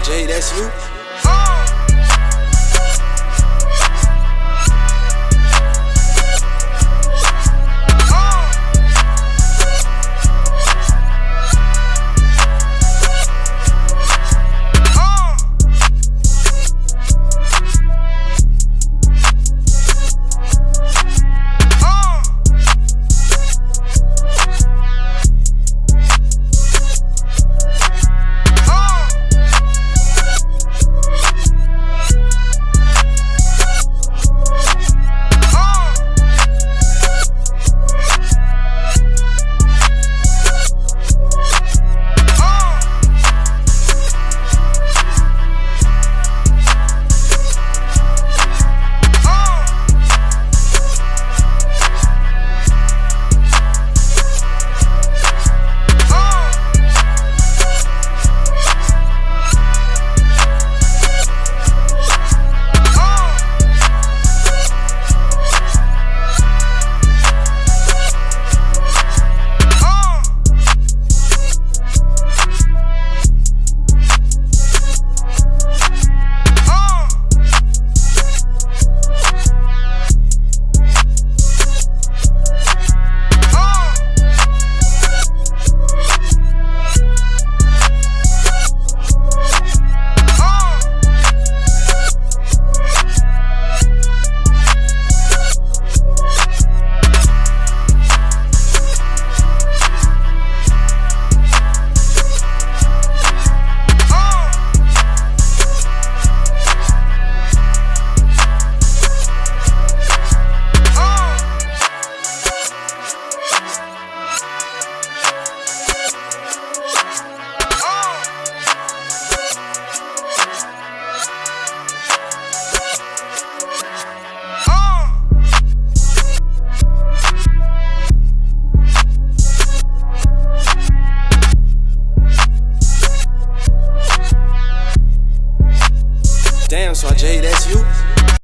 J, that's you. so I J, that's you.